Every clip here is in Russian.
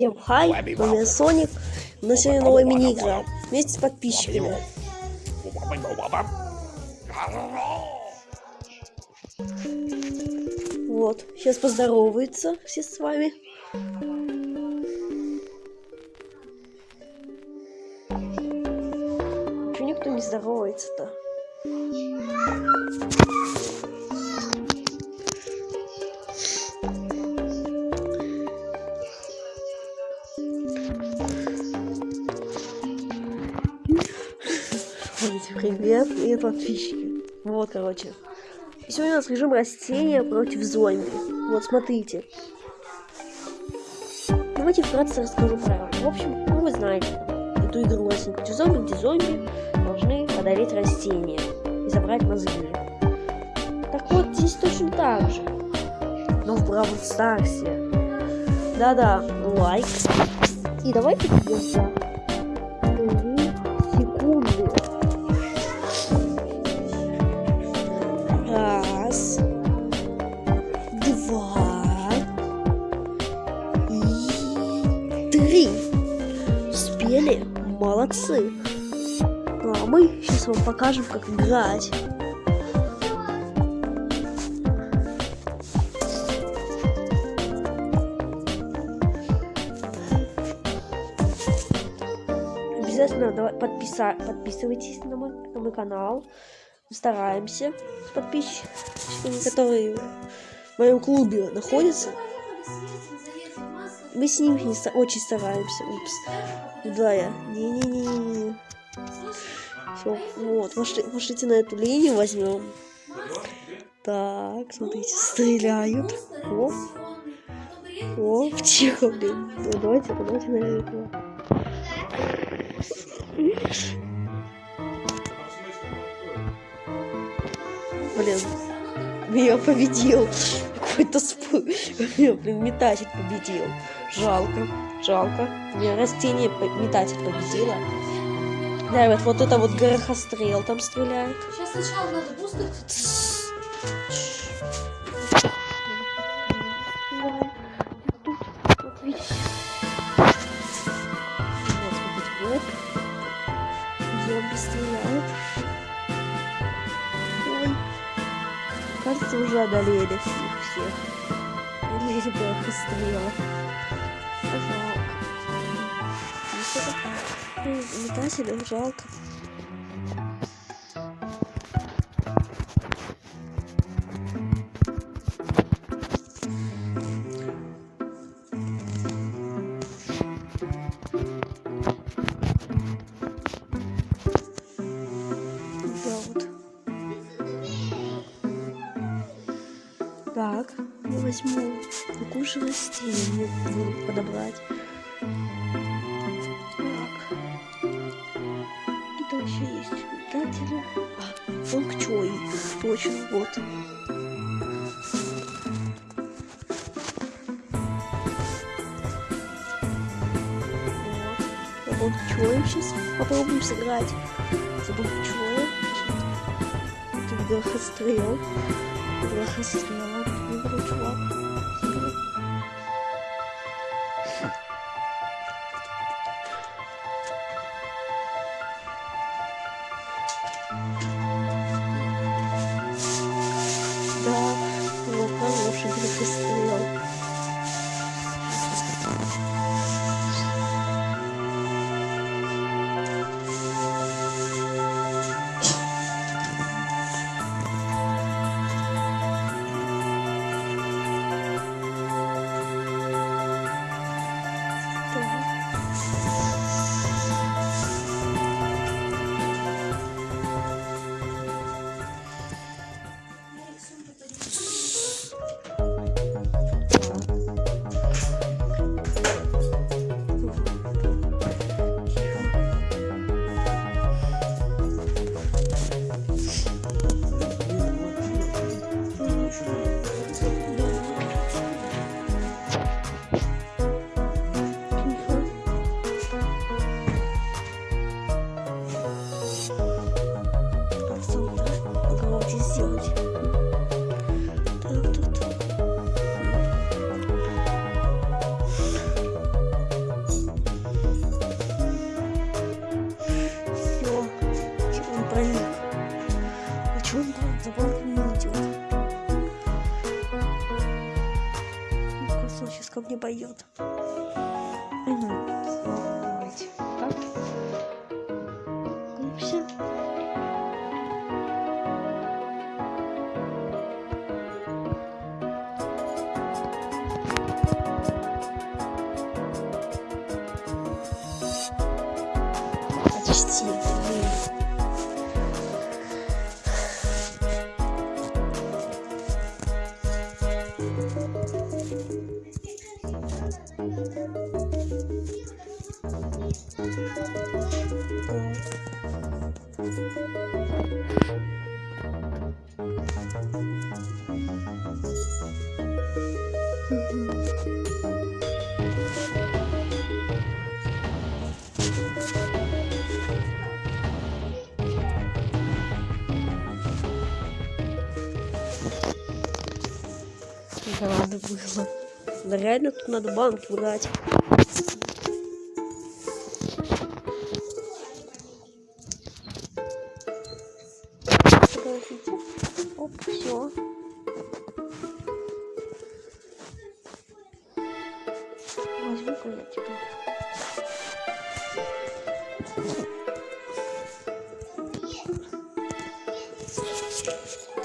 Всем хай, у меня Соник. У нас сегодня новая мини-игра вместе с подписчиками. Вот, сейчас поздороваются все с вами. Почему никто не здоровается-то? Привет, привет, подписчики. Вот, короче. Сегодня у нас режим растения против зомби. Вот, смотрите. Давайте вкратце расскажу правила. В общем, ну вы знаете эту игру растения против зомби, где зомби должны одолеть растения и забрать мозги. Так вот, здесь точно так же. Но в Бравл Старсе. Да-да, лайк. И давайте сделаем три. Успели? Молодцы. Ну а мы сейчас вам покажем, как играть. Обязательно подписывайтесь на мой, на мой канал. Стараемся с подписчиками, которые в моем клубе находятся. Мы с ним не очень стараемся. Упс. Да, я. Не-не-не. Все, вот. Может, можете на эту линию возьмем. Так, смотрите, стреляют. О, о, тихо, блин. Ну, давайте, давайте на это. Блин, я победил. Какой-то. Блин, метатель победил. Жалко, жалко. Мне растение метатель победила. Да, вот, вот это вот горохострел там стреляет. Сейчас сначала надо бустер. Стреляют. Ой. Кажется, уже одолели. Или горохострела. Жалко. Метателям жалко. Растение мне подобрать. Так. Где еще есть метатели? А, он к чой? Точно, вот. Вот чоем сейчас попробуем сыграть. Забыл чоем. Тут горохострел. Горохострел. Выбрал чувак. ко мне поет. Да надо было. Да реально тут надо банки брать.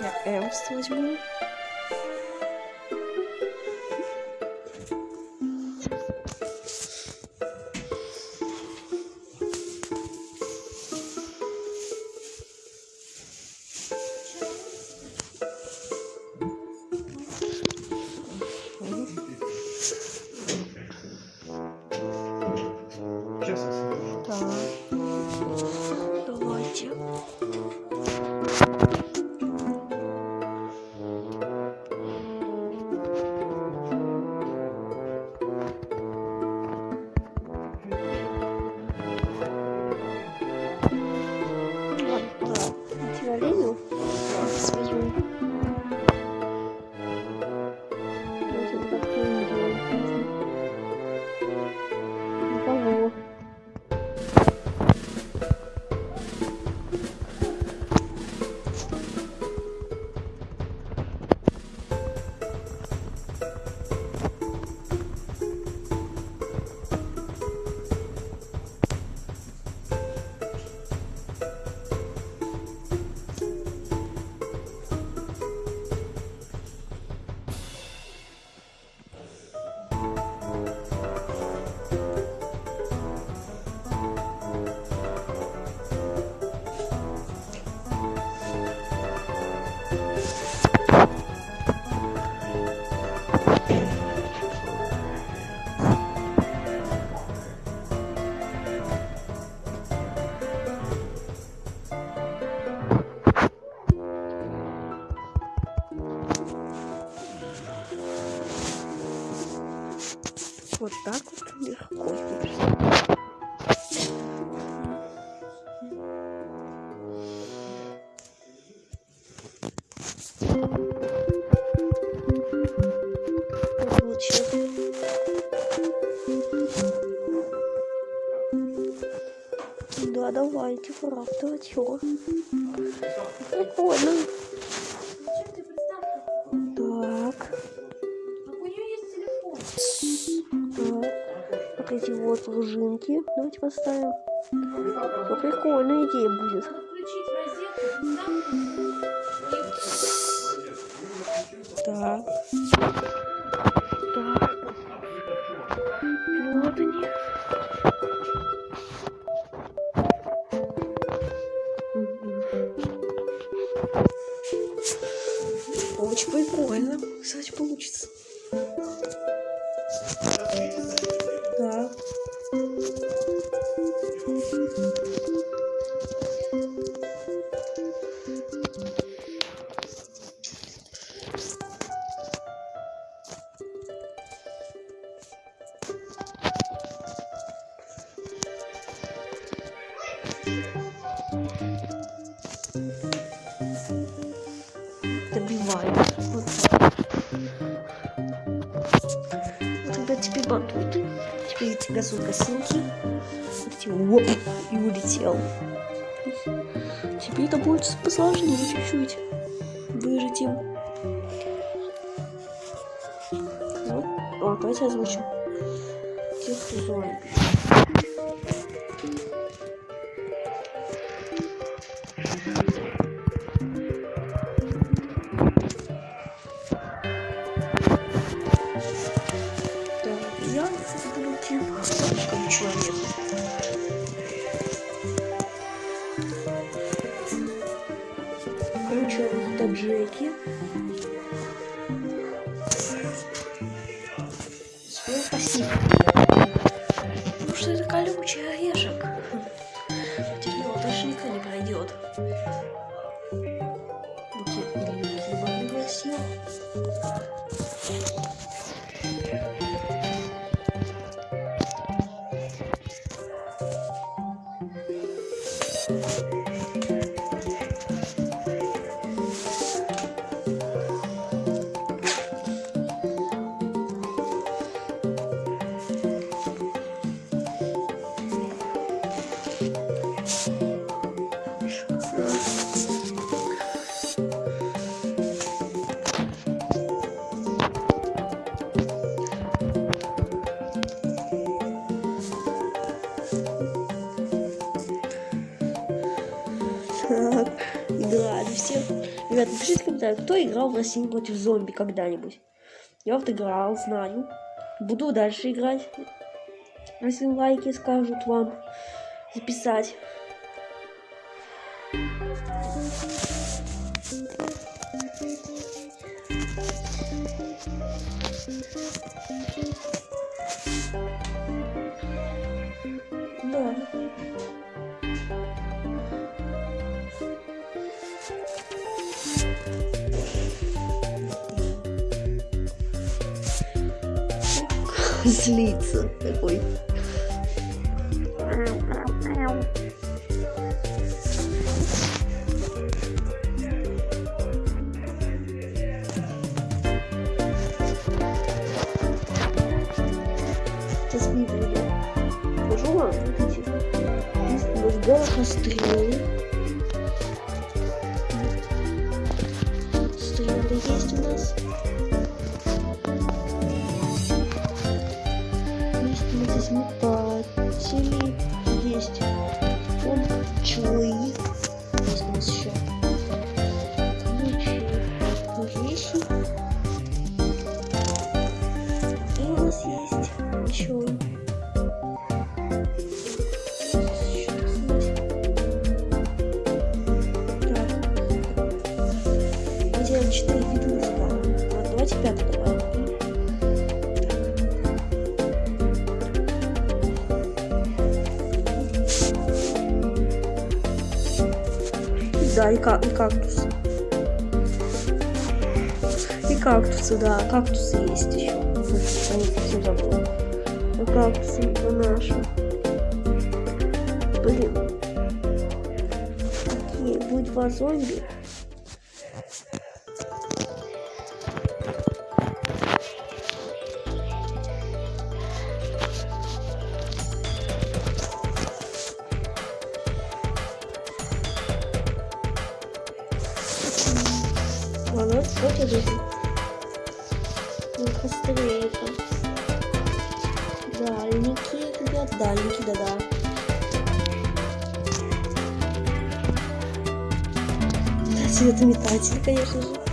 Я Эмст возьму. Да, давайте, правда, чё? Прикольно. Так, у так. Вот эти вот пружинки. Давайте поставим. Ну, прикольная идея будет. Так. Газу косынки. И улетел. Теперь это будет посложнее чуть-чуть. Выжить им. Вот, вот. Давайте озвучим. Тех, зомби. Так, комментариях, кто играл в России против зомби когда-нибудь. Я вот играл, знаю. Буду дальше играть. Если лайки скажут вам записать. Да. Злится такой. Сейчас видно, я покажу вам. Видите? Да, и, ка- и кактус. И кактусы, да, кактусы есть еще. Не совсем забыла. Ну, кактусы наши. Блин. Окей, будет два зомби. Цветометатель, конечно же.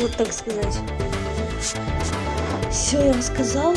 Вот так сказать. Все я рассказал.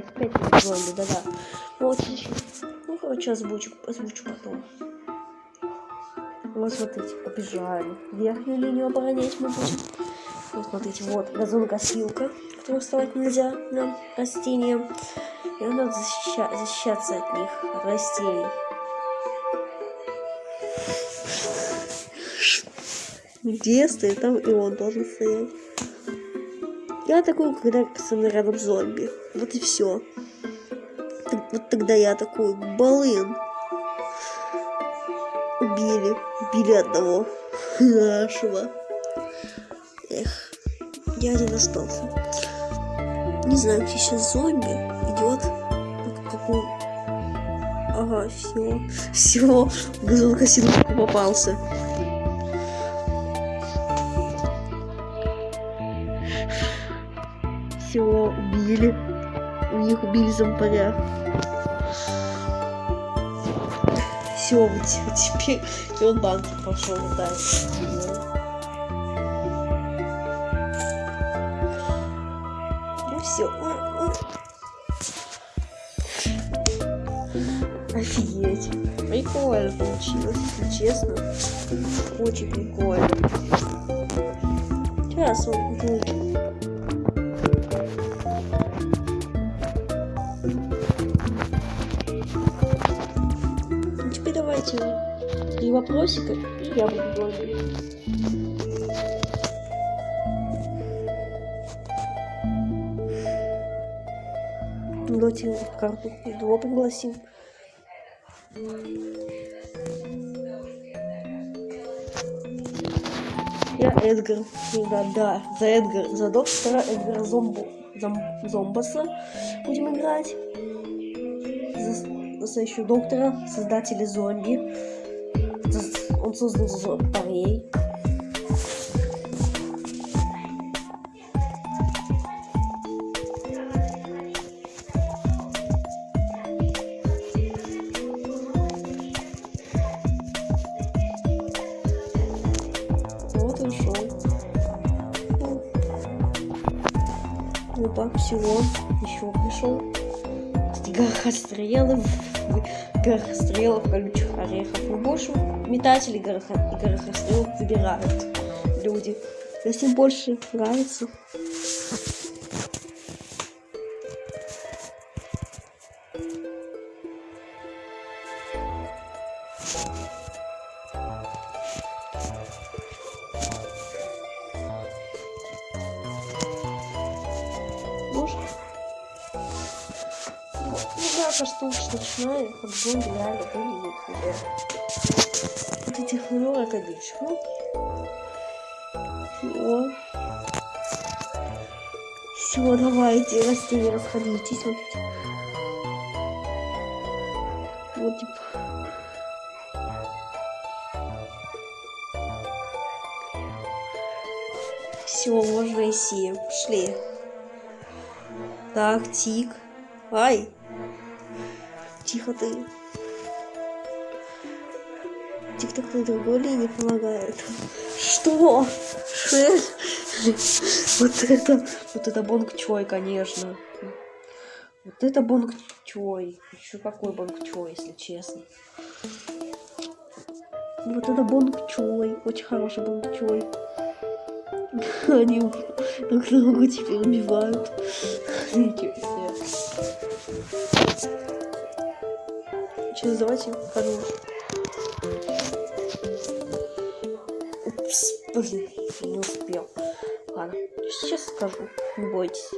5, 5 зомби, да-да. Ну, вот, ну, короче, озвучу, озвучу потом. Вот, смотрите, побежали. Верхнюю линию оборонять мы будем. Вот, смотрите, вот газонокосилка, которую вставать нельзя нам, растениям. И надо защища защищаться от них, от растений. Где стоит, там и он должен стоять. Я такой, когда со мной рядом зомби. Вот и все. Вот тогда я такой, балын. Убили. Убили одного нашего. Эх, я один остался. Не знаю, где сейчас зомби идет. Ага, все. Все. Газонокосилку попался. Них убили зомбаря. Все, теперь он банк пошел, да. Ну все. Офигеть. Прикольно получилось, честно. Очень прикольно. Сейчас он будет. Давайте три вопросика, и я буду говорить. Ну, Давайте карту его пригласим. Я Эдгар. Да, да, за Эдгар, за доктора Эдгара Зомбу, Зом, Зомбаса будем играть. За настоящего доктора, создателя зомби. Он создал зомбарей. Опа, всего. Еще пришел. Горохострелы. Горохострелов, колючих орехов. Ну, больше метателей гороха- и горохострелов выбирают люди. Если больше нравится. Уж начинаю, как зомби реально выглядит уже. Вот этих обидчик. Ну. Все. Все, давайте, растения расходитесь. Вот. Вот типа. Все, можно идти. Пошли. Так, тик. Ай. Тихо ты. Тик-так на другой линии помогает. Что? Вот это, вот это бонг чой, конечно. Вот это бонг чой. Еще какой бонг чой, если честно. Вот это бонг чой. Очень хороший бонг чой. Они друг друга теперь убивают. Ничего себе. Сейчас давайте подумаем. Упс, блин, не успел. Ладно, сейчас скажу, не бойтесь.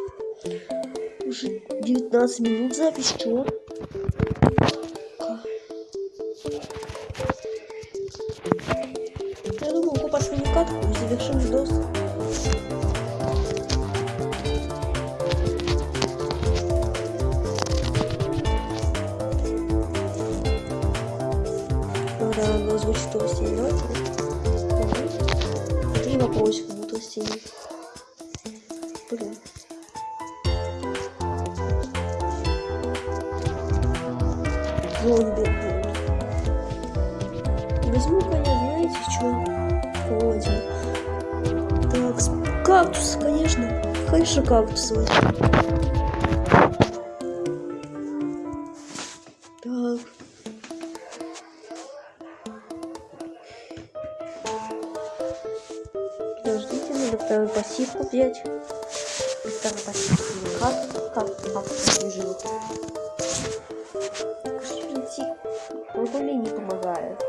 Уже 19 минут запись, чего? То. Ага. Три вопросика будут растения. Блин. Зомби. блин. Возьму-ка я, знаете, что? возьмем. Так, кактус, конечно. Конечно, кактус возьмем. Взять. И Вторую пассивку. Как? Что найти? Вот мне не помогает.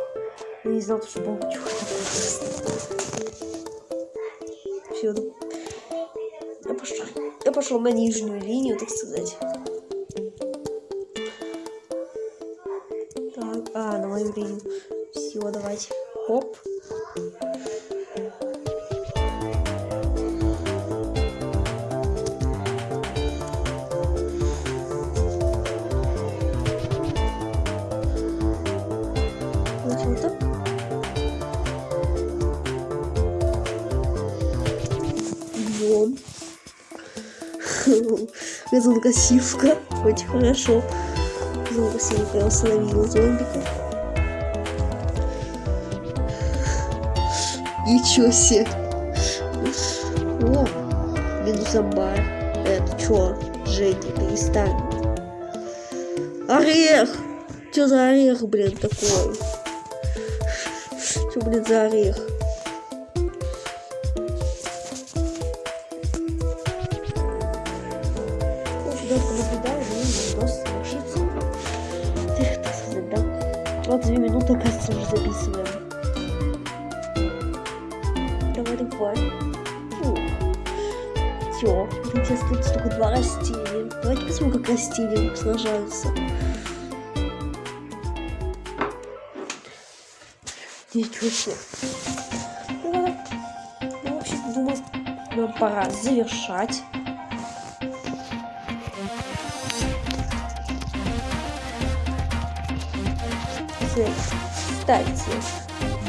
Я не знал, что получу. Все. Я пошел. Я пошел на нижнюю линию, так сказать. Газонкосивка. Очень хорошо. Газонкосивка я установила зомбика. Ничего себе. О, Медузамбар. Это чё? Женя, перестань. Орех! Чё за орех, блин, такой? Чё, блин, за орех? Записываем. Давай, давай. Все, здесь остается только два растения. Давайте посмотрим, как растения сражаются. Ничего себе. Ну, ну, вообще думаю, нам пора завершать. Кстати,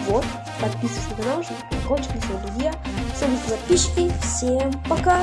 вот, подписывайтесь на канал, чтобы не кончились, друзья. С подписчики. Всем пока!